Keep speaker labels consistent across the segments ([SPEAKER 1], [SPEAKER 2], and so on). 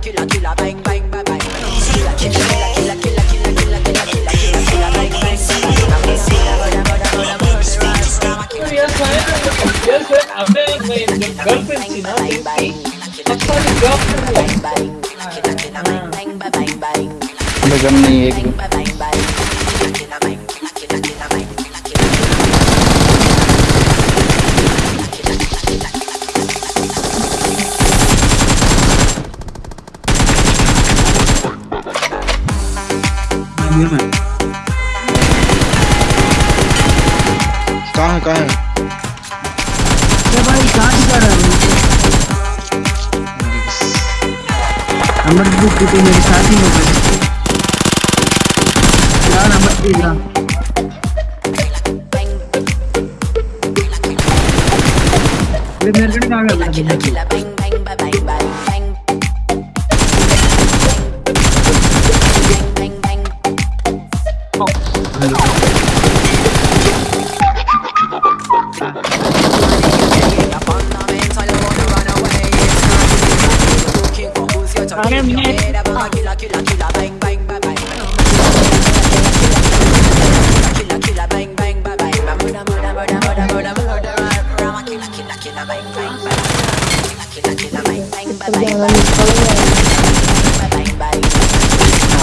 [SPEAKER 1] killer, killer, killer, bang, bang, bang, bang. Killer, killer, killer, killer, killer, killer, killer, killer, killer, killer, killer, bang, bang, bang.
[SPEAKER 2] हमें गम नहीं है
[SPEAKER 3] हुए मैं
[SPEAKER 4] कहाँ है कहाँ है?
[SPEAKER 3] क्या भाई कहाँ से कर रहा है? अमर बुक की तो मेरे साथ ही हो गए यार अमर प्लीज़ यार मेरे कड़े कहाँ गया
[SPEAKER 5] Para que é...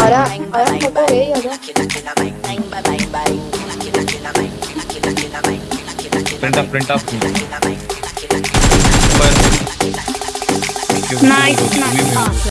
[SPEAKER 6] Olha, olha que eu parei, olha.
[SPEAKER 7] Print up, print up. Nice, nice.